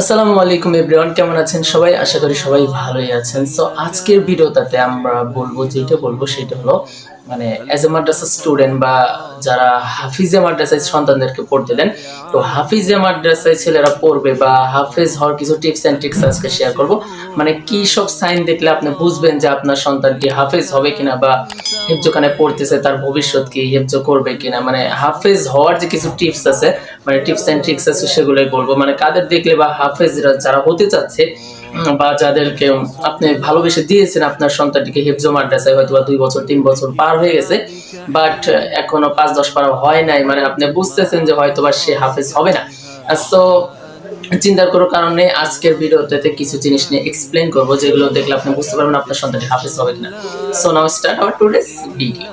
আসসালামু আলাইকুম এভরিওয়ান, কেমন আছেন সবাই? আশা করি সবাই ভালোই আছেন। সো আজকের ভিডিওটাতে আমরা বলব, যেটা বলব সেটা হলো মানে অ্যাজ এ মাদ্রাসা স্টুডেন্ট বা যারা হাফিজে মাদ্রাসায় সন্তানদেরকে পড়তে দেন, তো হাফিজে মাদ্রাসায় ছেলেরা পড়বে বা হাফিজ হওয়ার কিছু টিপস অ্যান্ড ট্রিক্স আজকে শেয়ার করব। মানে কি সব সাইন দেখলে আপনি বুঝবেন যে আপনার সন্তানটি হাফিজ হবে কিনা বা হেফজোখানে পড়তেছে, তার ভবিষ্যৎ কি হেফজো করবে কিনা? মানে হাফেজ হওয়ার যে কিছু টিপস আছে মানে টিপস অ্যান্ড ট্রিক্স আছে, সেগুলোই বলব। মানে কাদের দেখলে বা হাফেজরা যারা হতে চাচ্ছে বা যাদেরকে আপনি ভালোবেসে দিয়েছেন আপনার সন্তানটিকে হেফজো মাদ্রাসায় হয়তো বা দুই বছর, তিন বছর পার হয়ে গেছে। বাট এখনও পাঁচ দশ পার হয় নাই। মানে আপনি বুঝতেছেন যে হয়তো বা সে হাফেজ হবে না। সো চিন্তার করার কারণে আজকের ভিডিওতে কিছু জিনিস নিয়ে এক্সপ্লেন করব, যেগুলো দেখলে আপনি বুঝতে পারবেন আপনার সন্তানটি হাফেজ হবে কিনা। So now start our today's video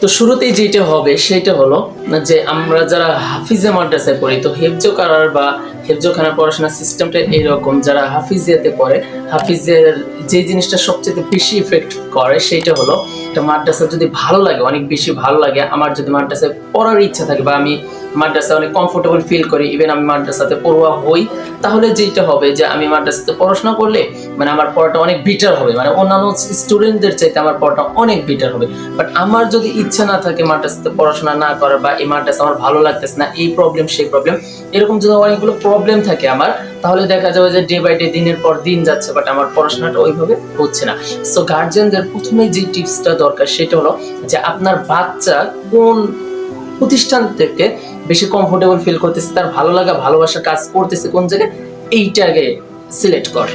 তো শুরুতেই যেটা হবে, সেটা হলো যে আমরা যারা হাফিজে মাদ্রাসায় পড়ি, তো হেফজো করার বা পড়াশোনার সিস্টেমটা এইরকম, যারা হাফিজিয়াতে পড়ে, হাফিজের যে জিনিসটা সবচেয়ে বেশি ইফেক্ট করে, সেটা হলো একটা মাদ্রাসা যদি ভালো লাগে, অনেক বেশি ভালো লাগে, আমার যদি মাদ্রাসায় পড়ার ইচ্ছা থাকে বা আমি মাদ্রাসায় অনেক কমফোর্টেবল ফিল করি ইভেন আমি মাদ্রাসাতে পড়ুয়া হই, তাহলে যেটা হবে যে আমি মাদ্রাসাতে পড়াশোনা করলে মানে আমার পড়াটা অনেক বেটার হবে। মানে অন্যান্য স্টুডেন্টদের চাইতে আমার পড়াটা অনেক বেটার হবে। বাট আমার যদি ইচ্ছা না থাকে মাদ্রাসাতে পড়াশোনা না করার বা এই মাদ্রাসা আমার ভালো লাগতেছে না, এই প্রবলেম সেই প্রবলেম এরকম যদি অনেকগুলো প্রবলেম থাকে আমার, তাহলে দেখা যাবে যে ডে বাই ডে দিনের পর দিন যাচ্ছে বাট আমার পড়াশোনাটা ওইভাবে হচ্ছে না। সো গার্জিয়ানদের প্রথমে যে টিপসটা দরকার, সেটা হলো যে আপনার বাচ্চা কোন প্রতিষ্ঠান থেকে বেশি কমফোর্টেবল ফিল করতেছে তার ভালো লাগা ভালোবাসার কাজ করতেছে কোন জায়গায়? এইটাকে সিলেক্ট কর।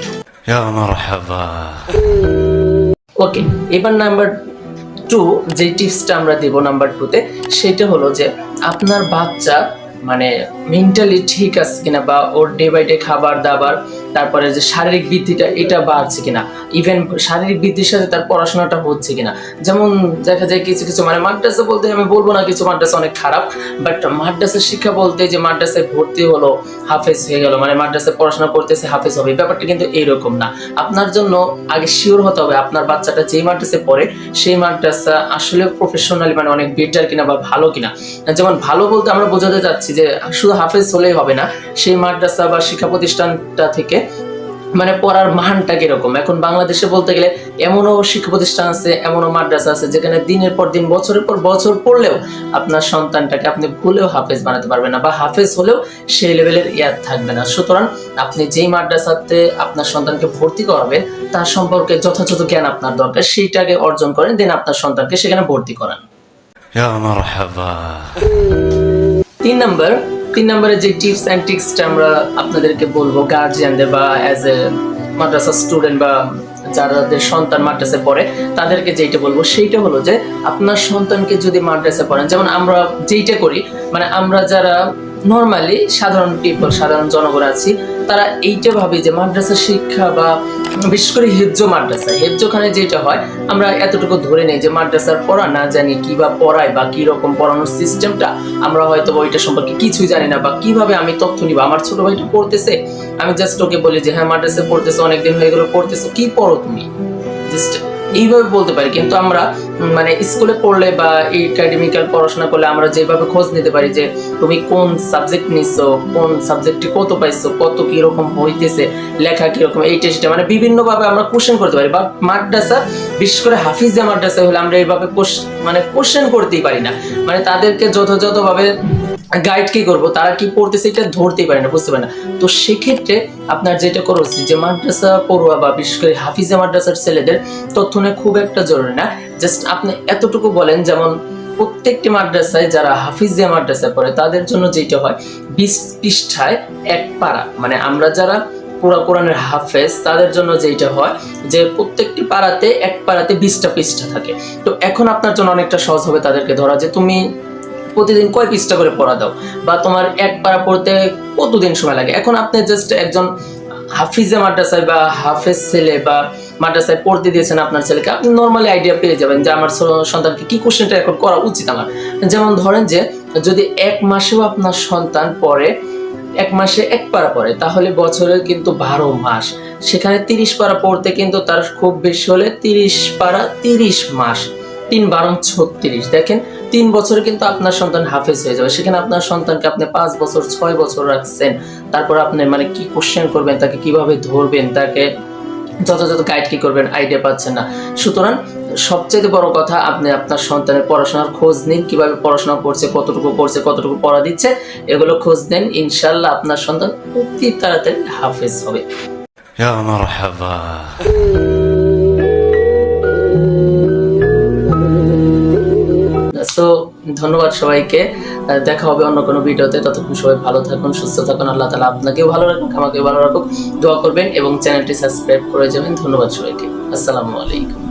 ওকে এবার নাম্বার টু যে টিপসটা আমরা দিব নাম্বার টুতে সেটা হলো যে আপনার বাচ্চা মানে মেন্টালি ঠিক আছে কিনা বা ওর ডে বাই ডে খাবার দাবার তারপরে যে শারীরিক বৃদ্ধিটা, এটা বাড়ছে কিনা? ইভেন শারীরিক বৃদ্ধির সাথে তার পড়াশোনাটা হচ্ছে কিনা? যেমন দেখা যায় কিছু কিছু মানে মাদ্রাসা বলতে আমি বলব না কিছু মাদ্রাসা অনেক খারাপ বাট মাদ্রাসার শিক্ষা বলতে যে মাদ্রাসায় ভর্তি হলো, হাফেজ হয়ে গেল মানে মাদ্রাসায় পড়াশোনা করতেছে, হাফেজ হবে, ব্যাপারটা কিন্তু এইরকম না। আপনার জন্য আগে শিওর হতে হবে, আপনার বাচ্চাটা যেই মাদ্রাসে পড়ে, সেই মাদ্রাসা আসলে প্রফেশনালি মানে অনেক বেটার কিনা বা ভালো কিনা। যেমন ভালো বলতে আমরা বোঝাতে চাচ্ছি যে, শুধু হাফেজ হলেই হবে না, সেই মাদ্রাসা বা শিক্ষা প্রতিষ্ঠানটা থেকে মানে পড়ার মানটা কীরকম? এখন বাংলাদেশে বলতে গেলে এমনও শিক্ষা প্রতিষ্ঠান আছে এমনও মাদ্রাসা আছে যেখানে দিনের পর দিন বছরের পর বছর পড়লেও আপনার সন্তানটাকে আপনি ভুলেও হাফেজ বানাতে পারবেন না বা হাফেজ হলেও সেই লেভেলের ইয়াদ থাকবে না। সুতরাং আপনি যেই মাদ্রাসাতে আপনার সন্তানকে ভর্তি করবেন তার সম্পর্কে যথাযথ জ্ঞান আপনার দরকার সেইটাকে অর্জন করেন দেন আপনার সন্তানকে সেখানে ভর্তি করেন। তিন নম্বর তিন নম্বরে যে টিপস অ্যান্ড ট্রিক্সটা আমরা আপনাদেরকে বলব গার্জিয়ানদের বা অ্যাজ এ মাদ্রাসা স্টুডেন্ট বা যাদের সন্তান মাদ্রাসায় পড়ে, তাদেরকে যেইটা বলব সেইটা হলো যে, আপনার সন্তানকে যদি মাদ্রাসায় পড়েন, যেমন আমরা যেইটা করি মানে আমরা যারা নর্মালি সাধারণ পিপল সাধারণ জনগণ আছি, তারা এইটা ভাবি যে মাদ্রাসা শিক্ষা বা বিশেষ করে হেফজো মাদ্রাসা। হেফজোখানে যেটা হয়, আমরা এতটুকু ধরে নেই যে মাদ্রাসার পড়া না জানি কি বা পড়ায় বা কি রকম পড়ানোর সিস্টেমটা আমরা হয়তো ওইটা সম্পর্কে কিছুই জানি না বা কীভাবে আমি তথ্য নিব। আমার ছোট ভাইটা পড়তেছে, আমি জাস্ট ওকে বলি যে হ্যাঁ মাদ্রাসা পড়তেছে, অনেকদিন হয়ে গেলো, পড়তেছে, কি পড়ো তুমি? জাস্ট এইভাবে বলতে পারি। কিন্তু আমরা মানে স্কুলে পড়লে বা একাডেমিক্যাল পড়াশোনা করলে আমরা যেভাবে খোঁজ নিতে পারি যে তুমি কোন সাবজেক্ট নিচ্ছো কোন সাবজেক্টে কত পাইছো, কত কীরকম হইতেছে, লেখা কীরকম এইটা সেটা মানে বিভিন্নভাবে আমরা কোশ্চেন করতে পারি। বা মাদ্রাসা, বিশেষ করে হাফিজা মাদ্রাসা হলে আমরা এইভাবে মানে কোশ্চেন করতেই পারি না। মানে তাদেরকে যথাযথভাবে গাইড কি করব? তারা কি পড়তেছে এটা ধরতেই পারে না, বুঝতে পারে না। তো সেক্ষেত্রে আপনার যেটা করা উচিত, যে মাদ্রাসা পড়ুয়া বা বিশেষ করে হাফিজা মাদ্রাসার ছেলেদের তথ্য নেওয়া খুব একটা জরুরি না। জাস্ট আপনি এতটুকু বলেন, যেমন প্রত্যেকটি মাদ্রাসায় যারা হাফিজিয়া মাদ্রাসায় পড়ে, তাদের জন্য যেটা হয়, বিশ পৃষ্ঠায় এক পারা। মানে আমরা যারা পুরা কোরআনের হাফেজ, তাদের জন্য যেটা হয়, যে প্রত্যেকটি পাড়াতে এক পাড়াতে বিশটা পৃষ্ঠা থাকে। তো এখন আপনার জন্য অনেকটা সহজ হবে তাদেরকে ধরা, যে তুমি প্রতিদিন কয় পৃষ্ঠা করে পড়া দাও? বা তোমার এক পারা পড়তে কতদিন সময় লাগে? এখন আপনি জাস্ট একজন হাফিজে মাদ্রাসায় বা হাফেজ ছেলে বা মাদ্রাসায় পড়তে দিয়েছেন আপনার ছেলেকে, আপনি নর্মালি আইডিয়া পেয়ে যাবেন যে আমার সন্তানকে কি কোশ্চেনটা এখন করা উচিত আমার? যেমন ধরেন যে, যদি এক মাসেও আপনার সন্তান পড়ে, এক মাসে এক পারা পড়ে, তাহলে বছরে কিন্তু বারো মাস। সেখানে তিরিশ পারা পড়তে কিন্তু তার খুব বেশি হলে তিরিশ পারা তিরিশ মাস। তিন বারং ছত্রিশ। দেখেন, তিন বছরে কিন্তু আপনার সন্তান হাফেজ হয়ে যাবে। সেখানে আপনার সন্তানকে আপনি পাঁচ বছর, ছয় বছর রাখছেন। তারপর আপনি মানে কি কোশ্চেন করবেন, তাকে কীভাবে ধরবেন, তাকে যথাযথ গাইড কি করবেন আইডিয়া পাচ্ছেন না। সুতরাং সবচেয়ে বড় কথা, আপনি আপনার সন্তানের পড়াশোনার খোঁজ নিন, কীভাবে পড়াশোনা করছে, কতটুকু করছে কতটুকু পড়া দিচ্ছে, এগুলো খোঁজ নেন। ইনশাল্লাহ আপনার সন্তান অতি তাড়াতাড়ি হাফেজ হবে। সো ধন্যবাদ সবাইকে। দেখা হবে অন্য কোনো ভিডিওতে। ততক্ষণ সবাই ভালো থাকুন, সুস্থ থাকুন। আল্লাহ তালা আপনাকেও ভালো রাখুন আমাকেও ভালো রাখুন দোয়া করবেন এবং চ্যানেলটি সাবস্ক্রাইব করে যাবেন। ধন্যবাদ সবাইকে। আসসালামু আলাইকুম।